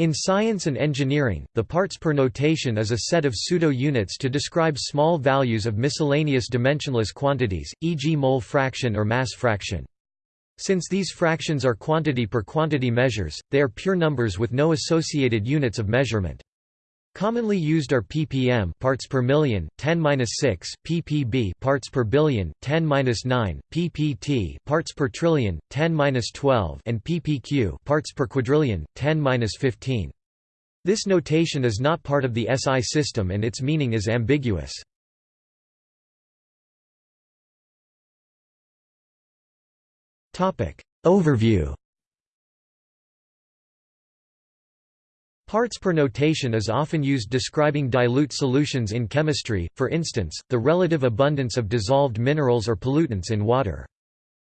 In science and engineering, the parts per notation is a set of pseudo-units to describe small values of miscellaneous dimensionless quantities, e.g. mole fraction or mass fraction. Since these fractions are quantity per quantity measures, they are pure numbers with no associated units of measurement. Commonly used are ppm parts per million 10^-6, ppb parts per billion 10^-9, ppt parts per trillion 10^-12 and ppq parts per quadrillion 10^-15. This notation is not part of the SI system and its meaning is ambiguous. Topic Overview Parts per notation is often used describing dilute solutions in chemistry, for instance, the relative abundance of dissolved minerals or pollutants in water.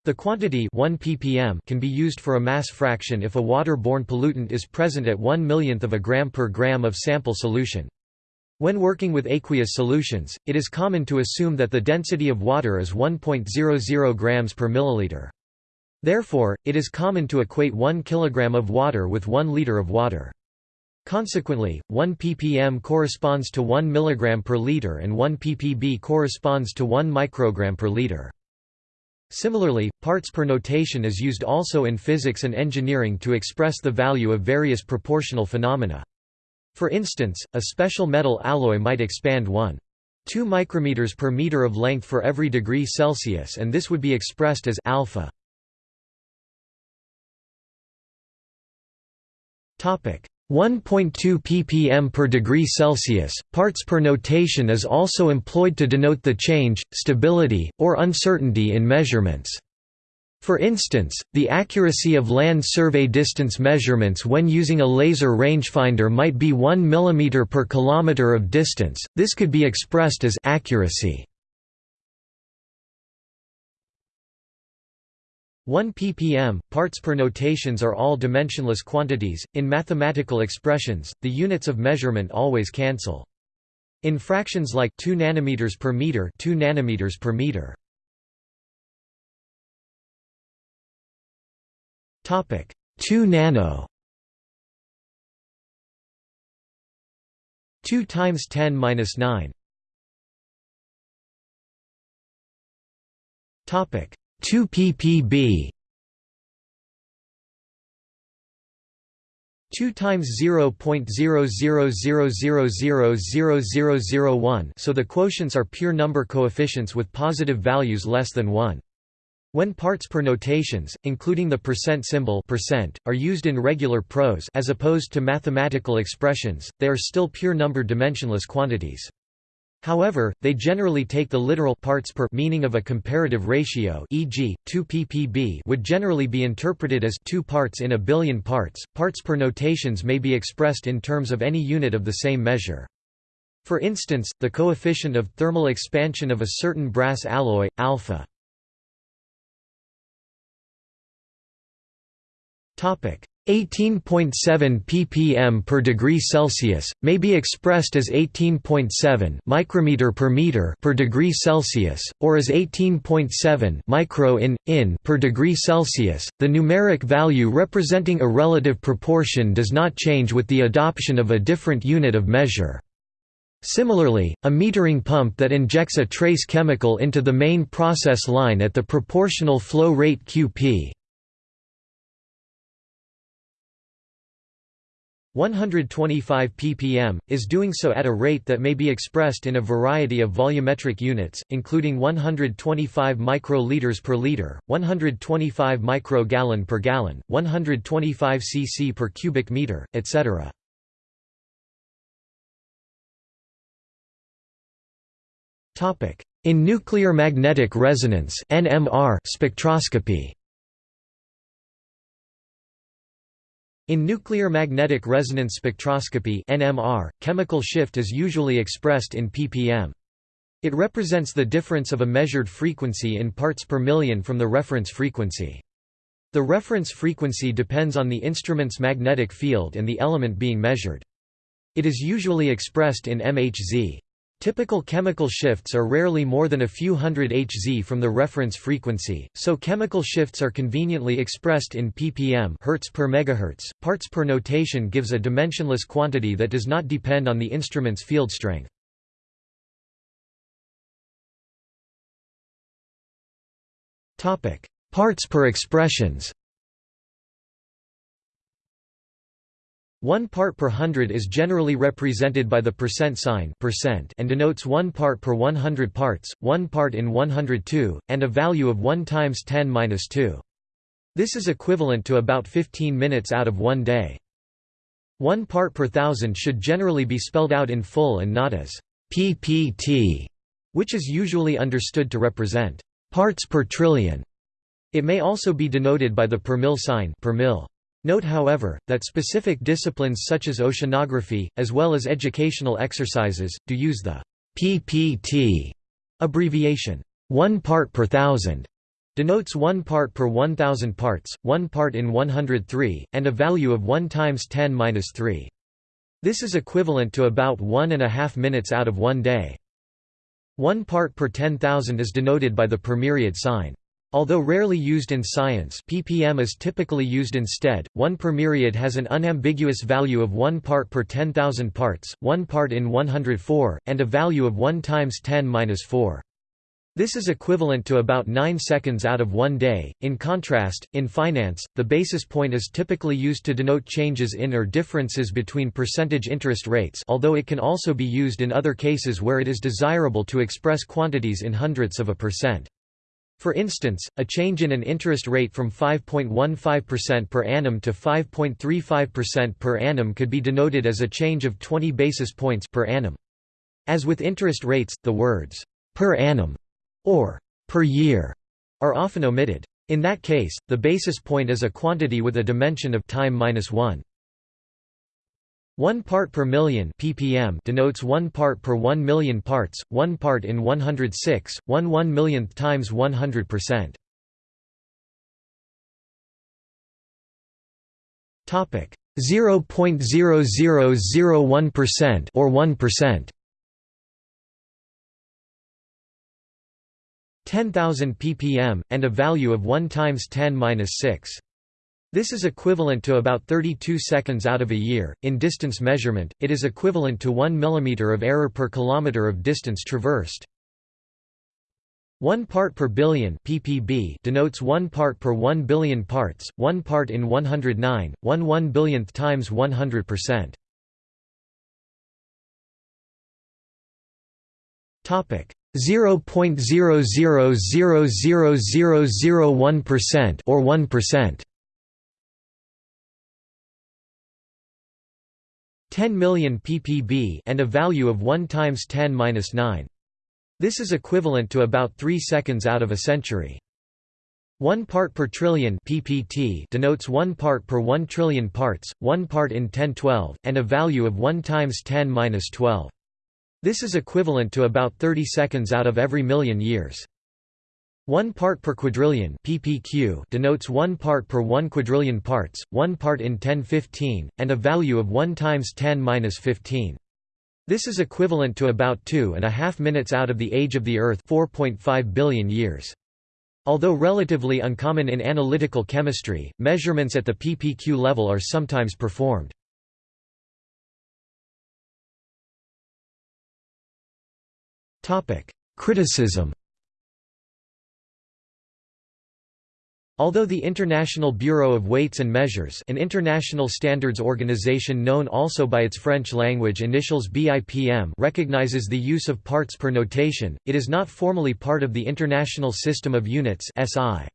The quantity 1 ppm can be used for a mass fraction if a water-borne pollutant is present at 1 millionth of a gram per gram of sample solution. When working with aqueous solutions, it is common to assume that the density of water is 1.00 grams per milliliter. Therefore, it is common to equate 1 kilogram of water with 1 liter of water. Consequently, 1 ppm corresponds to 1 mg per liter and 1 ppb corresponds to 1 microgram per liter. Similarly, parts per notation is used also in physics and engineering to express the value of various proportional phenomena. For instance, a special metal alloy might expand 1. 2 micrometers per meter of length for every degree Celsius and this would be expressed as alpha. Topic: 1.2 ppm per degree Celsius. Parts per notation is also employed to denote the change, stability, or uncertainty in measurements. For instance, the accuracy of land survey distance measurements when using a laser rangefinder might be 1 mm per kilometer of distance. This could be expressed as accuracy 1 ppm, parts per notations are all dimensionless quantities. In mathematical expressions, the units of measurement always cancel. In fractions like 2 nanometers per meter, 2 nanometers per meter. Topic: 2 nano. 2 times 10 minus 9. Topic: 2 ppb 2 times 0.00000001 so the quotients are pure number coefficients with positive values less than 1. When parts per notations, including the percent symbol percent, are used in regular prose as opposed to mathematical expressions, they are still pure number dimensionless quantities. However, they generally take the literal parts per meaning of a comparative ratio e.g., 2 ppb would generally be interpreted as 2 parts in a billion parts. Parts per notations may be expressed in terms of any unit of the same measure. For instance, the coefficient of thermal expansion of a certain brass alloy, alpha. 18.7 ppm per degree Celsius may be expressed as 18.7 micrometer per meter per degree Celsius or as 18.7 micro in in per degree Celsius. The numeric value representing a relative proportion does not change with the adoption of a different unit of measure. Similarly, a metering pump that injects a trace chemical into the main process line at the proportional flow rate Qp 125 ppm, is doing so at a rate that may be expressed in a variety of volumetric units, including 125 microliters per liter, 125 microgallon per gallon, 125 cc per cubic meter, etc. In nuclear magnetic resonance (NMR) spectroscopy In nuclear magnetic resonance spectroscopy (NMR), chemical shift is usually expressed in ppm. It represents the difference of a measured frequency in parts per million from the reference frequency. The reference frequency depends on the instrument's magnetic field and the element being measured. It is usually expressed in mHz. Typical chemical shifts are rarely more than a few hundred Hz from the reference frequency, so chemical shifts are conveniently expressed in ppm hertz per megahertz. Parts per notation gives a dimensionless quantity that does not depend on the instrument's field strength. Topic: Parts per expressions. One part per hundred is generally represented by the percent sign percent and denotes one part per 100 parts, one part in 102, and a value of 1 times 10 minus 2. This is equivalent to about 15 minutes out of one day. One part per thousand should generally be spelled out in full and not as ppt, which is usually understood to represent parts per trillion. It may also be denoted by the per mil sign per mil. Note however, that specific disciplines such as oceanography, as well as educational exercises, do use the PPT abbreviation. One part per thousand denotes one part per 1000 parts, one part in 103, and a value of 1 times 10 minus 3. This is equivalent to about one and a half minutes out of one day. One part per 10,000 is denoted by the per myriad sign. Although rarely used in science ppm is typically used instead, 1 per myriad has an unambiguous value of 1 part per 10,000 parts, 1 part in 104, and a value of 1 times 10 minus 4. This is equivalent to about 9 seconds out of one day. In contrast, in finance, the basis point is typically used to denote changes in or differences between percentage interest rates although it can also be used in other cases where it is desirable to express quantities in hundredths of a percent. For instance, a change in an interest rate from 5.15% per annum to 5.35% per annum could be denoted as a change of 20 basis points per annum. As with interest rates, the words per annum or per year are often omitted. In that case, the basis point is a quantity with a dimension of time minus 1. 1 part per million ppm denotes 1 part per 1 million parts, 1 part in 106, 1 1 millionth times 100%. Topic 0.0001% or 1%. 10,000 ppm and a value of 1 times 10 minus 6. This is equivalent to about 32 seconds out of a year. In distance measurement, it is equivalent to 1 mm of error per kilometer of distance traversed. 1 part per billion ppb denotes 1 part per 1 billion parts, 1 part in 109, 1 1 billionth times 100%. Topic 0.000001% or 1%. 10 million ppb and a value of 1 times 10 minus 9. This is equivalent to about 3 seconds out of a century. 1 part per trillion ppt denotes 1 part per 1 trillion parts, 1 part in 1012, and a value of 1 times 10 minus 12. This is equivalent to about 30 seconds out of every million years. 1 part per quadrillion ppq denotes 1 part per 1 quadrillion parts, 1 part in 1015, and a value of 1 times 10 minus 15. This is equivalent to about two and a half minutes out of the age of the Earth 4.5 billion years. Although relatively uncommon in analytical chemistry, measurements at the ppq level are sometimes performed. Criticism Although the International Bureau of Weights and Measures an international standards organization known also by its French language initials BIPM recognizes the use of parts per notation, it is not formally part of the International System of Units SI.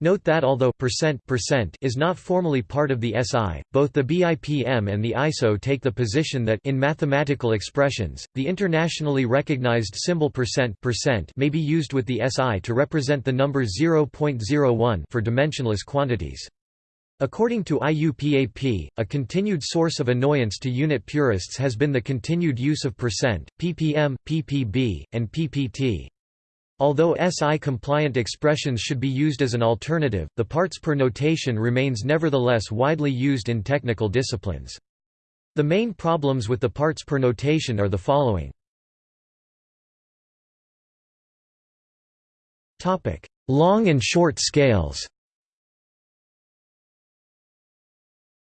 Note that although percent percent is not formally part of the SI, both the BIPM and the ISO take the position that in mathematical expressions, the internationally recognized symbol percent percent may be used with the SI to represent the number 0.01 for dimensionless quantities. According to IUPAP, a continued source of annoyance to unit purists has been the continued use of percent, ppm, ppb, and ppt. Although SI-compliant expressions should be used as an alternative, the parts per notation remains nevertheless widely used in technical disciplines. The main problems with the parts per notation are the following. Long and short scales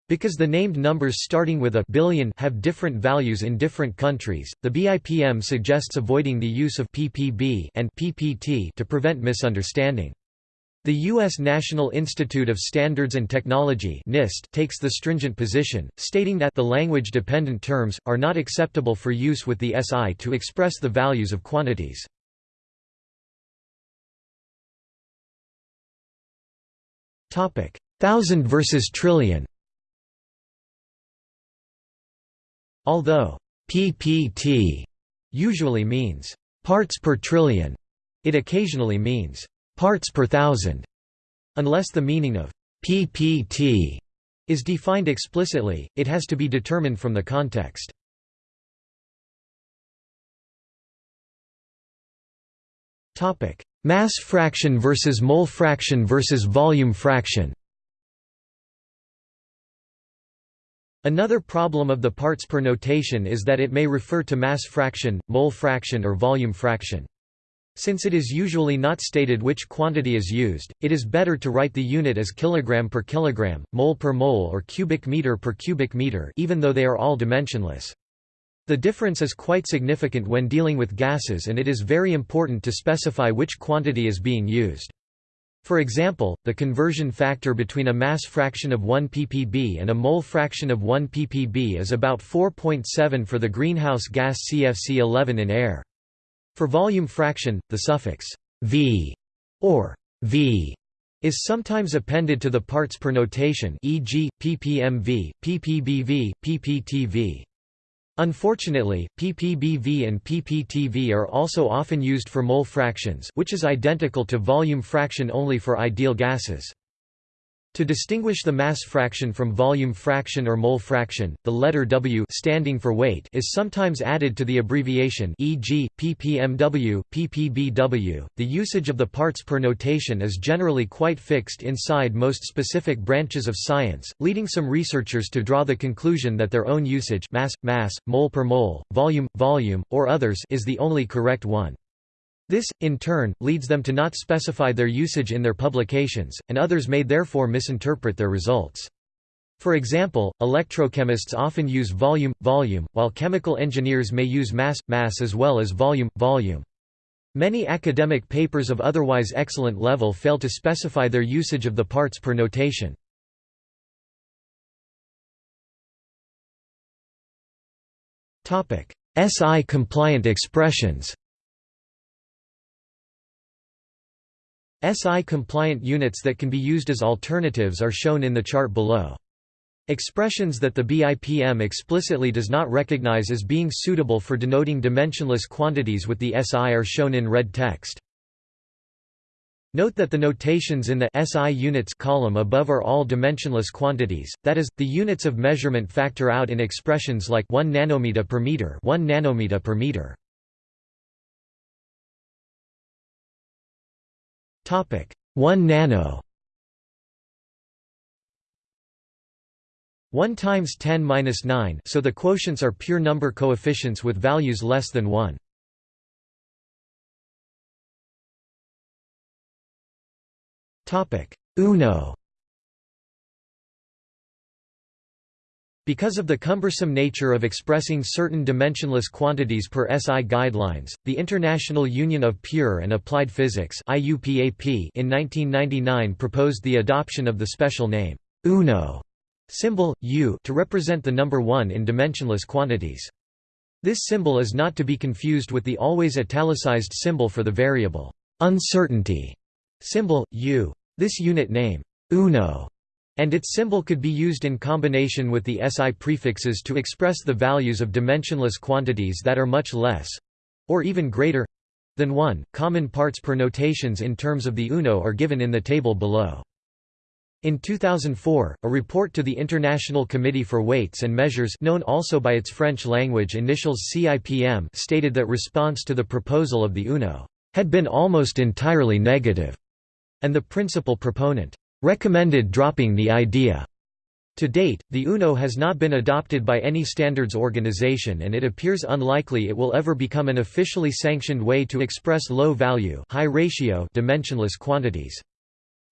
Because the named numbers starting with a billion have different values in different countries, the BIPM suggests avoiding the use of ppb and ppt to prevent misunderstanding. The U.S. National Institute of Standards and Technology NIST takes the stringent position, stating that the language-dependent terms, are not acceptable for use with the SI to express the values of quantities. Thousand versus trillion Although ppt usually means parts per trillion, it occasionally means parts per thousand, unless the meaning of ppt is defined explicitly, it has to be determined from the context. Topic: Mass fraction versus mole fraction versus volume fraction Another problem of the parts per notation is that it may refer to mass fraction, mole fraction or volume fraction. Since it is usually not stated which quantity is used, it is better to write the unit as kilogram per kilogram, mole per mole or cubic meter per cubic meter even though they are all dimensionless. The difference is quite significant when dealing with gases and it is very important to specify which quantity is being used. For example, the conversion factor between a mass fraction of 1 ppb and a mole fraction of 1 ppb is about 4.7 for the greenhouse gas CFC11 in air. For volume fraction, the suffix v or v is sometimes appended to the parts per notation e.g., ppmv, ppbv, pptv. Unfortunately, ppbv and pptv are also often used for mole fractions which is identical to volume fraction only for ideal gases. To distinguish the mass fraction from volume fraction or mole fraction, the letter W standing for weight is sometimes added to the abbreviation e.g., ppmw, ppbw. The usage of the parts per notation is generally quite fixed inside most specific branches of science, leading some researchers to draw the conclusion that their own usage mass, mass, mole per mole, volume, volume, or others is the only correct one. This, in turn, leads them to not specify their usage in their publications, and others may therefore misinterpret their results. For example, electrochemists often use volume, volume, while chemical engineers may use mass, mass as well as volume, volume. Many academic papers of otherwise excellent level fail to specify their usage of the parts per notation. SI-compliant expressions SI-compliant units that can be used as alternatives are shown in the chart below. Expressions that the BIPM explicitly does not recognize as being suitable for denoting dimensionless quantities with the SI are shown in red text. Note that the notations in the SI units column above are all dimensionless quantities, that is, the units of measurement factor out in expressions like 1 nanometer per meter 1 nanometer per meter. Topic. 1 nano. 1 times 10 minus 9 so the quotients are pure number coefficients with values less than 1 topic. Uno Because of the cumbersome nature of expressing certain dimensionless quantities per SI guidelines, the International Union of Pure and Applied Physics in 1999 proposed the adoption of the special name, UNO, symbol, U to represent the number 1 in dimensionless quantities. This symbol is not to be confused with the always italicized symbol for the variable uncertainty symbol, U. This unit name, UNO, and its symbol could be used in combination with the SI prefixes to express the values of dimensionless quantities that are much less—or even greater—than 1. Common parts per notations in terms of the UNO are given in the table below. In 2004, a report to the International Committee for Weights and Measures known also by its French language initials CIPM stated that response to the proposal of the UNO had been almost entirely negative, and the principal proponent recommended dropping the idea. To date, the UNO has not been adopted by any standards organization and it appears unlikely it will ever become an officially sanctioned way to express low-value high ratio dimensionless quantities.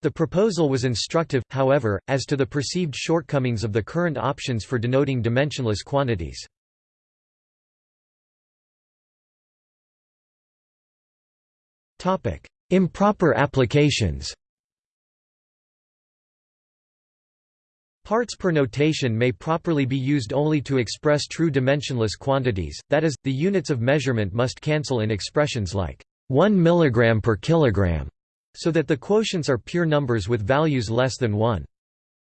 The proposal was instructive, however, as to the perceived shortcomings of the current options for denoting dimensionless quantities. Improper applications Parts per notation may properly be used only to express true dimensionless quantities, that is, the units of measurement must cancel in expressions like 1 mg per kilogram, so that the quotients are pure numbers with values less than 1.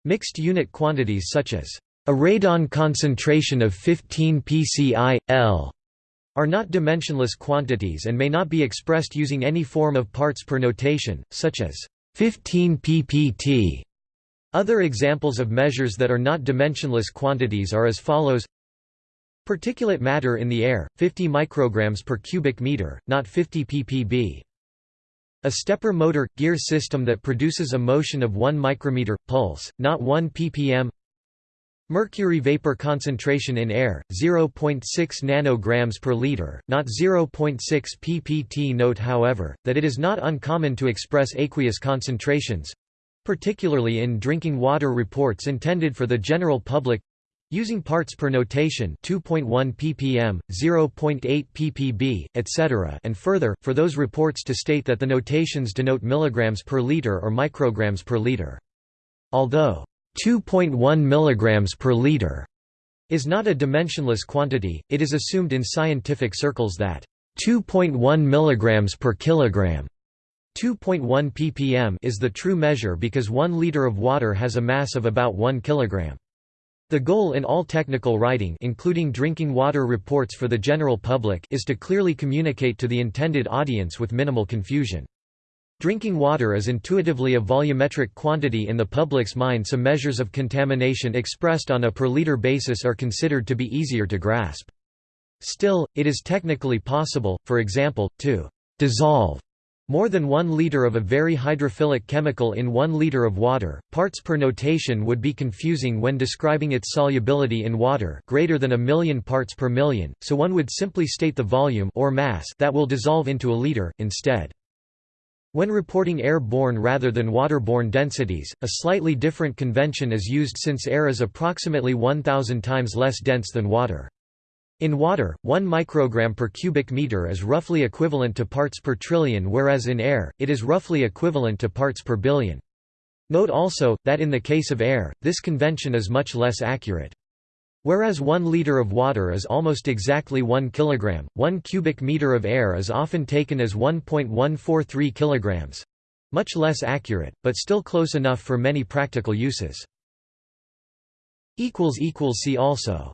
Mixed unit quantities such as a radon concentration of 15 pci, L are not dimensionless quantities and may not be expressed using any form of parts per notation, such as 15 ppt other examples of measures that are not dimensionless quantities are as follows. Particulate matter in the air, 50 micrograms per cubic meter, not 50 ppb. A stepper motor – gear system that produces a motion of 1 micrometer, pulse, not 1 ppm. Mercury vapor concentration in air, 0.6 nanograms per liter, not 0.6 ppt. Note however, that it is not uncommon to express aqueous concentrations, particularly in drinking water reports intended for the general public using parts per notation 2.1 ppm, 0.8 ppb, etc. and further, for those reports to state that the notations denote milligrams per liter or micrograms per liter. Although 2.1 mg per liter is not a dimensionless quantity, it is assumed in scientific circles that 2.1 mg per kilogram 2.1 ppm is the true measure because 1 liter of water has a mass of about 1 kilogram. The goal in all technical writing including drinking water reports for the general public is to clearly communicate to the intended audience with minimal confusion. Drinking water is intuitively a volumetric quantity in the public's mind so measures of contamination expressed on a per liter basis are considered to be easier to grasp. Still, it is technically possible, for example, to dissolve more than 1 liter of a very hydrophilic chemical in 1 liter of water. Parts per notation would be confusing when describing its solubility in water greater than a million parts per million, so one would simply state the volume or mass that will dissolve into a liter instead. When reporting air-borne rather than water-borne densities, a slightly different convention is used since air is approximately 1000 times less dense than water. In water, 1 microgram per cubic meter is roughly equivalent to parts per trillion whereas in air, it is roughly equivalent to parts per billion. Note also, that in the case of air, this convention is much less accurate. Whereas 1 liter of water is almost exactly 1 kilogram, 1 cubic meter of air is often taken as 1.143 kilograms. Much less accurate, but still close enough for many practical uses. See also